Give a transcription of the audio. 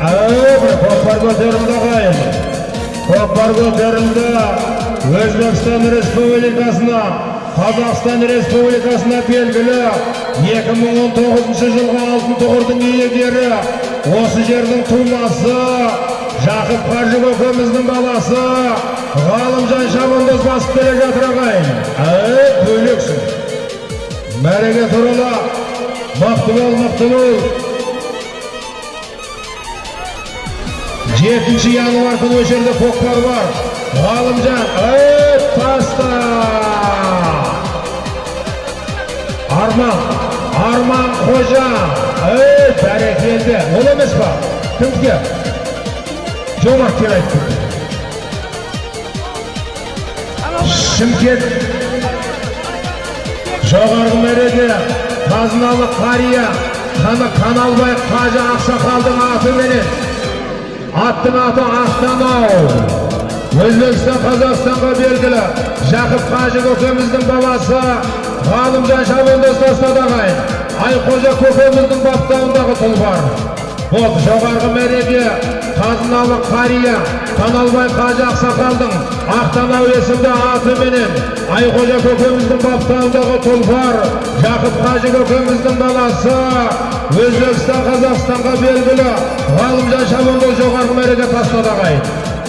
Әуе көкпар көтерілді ағайын көкпар көтерілді өзбекстан республикасына қазақстан республикасына белгілі 2019 жылғы алтын тұғырдың иегері осы жердің тумасы жақып қажы көкеміздің баласы ғалымжан шабандоз басып келе жатыр ағайын әй бөлексің мәреге турала мықты бол мықты жетінші январь күні жерде көкпар бар ғалымжан әй таста арман арман қожа әй бәрекелді ол емес па кімге жомарт келаев шымкент жоғарғы мәреде қазыналы қария қаны каналбай қажы ақсақалдың атыменен аттың аты ақтанау өзбекстан қазақстанға белгілі жақып қажы көкеміздің баласы ғалымжан шабандоз тастады ағайын айқожа көкеміздің баптауындағы тұлпар бұл жоғарғы мәреге қазыналы қария каналбай қажы ақсақалдың ақтанау есімді атыменен айқожа көкеміздің баптауындағы тұлпар жақып қажы көкеміздің баласы өзбекстан қазақстанға белгілі ғалымжан шабандоз жоғарғы мәреге тастады ағайын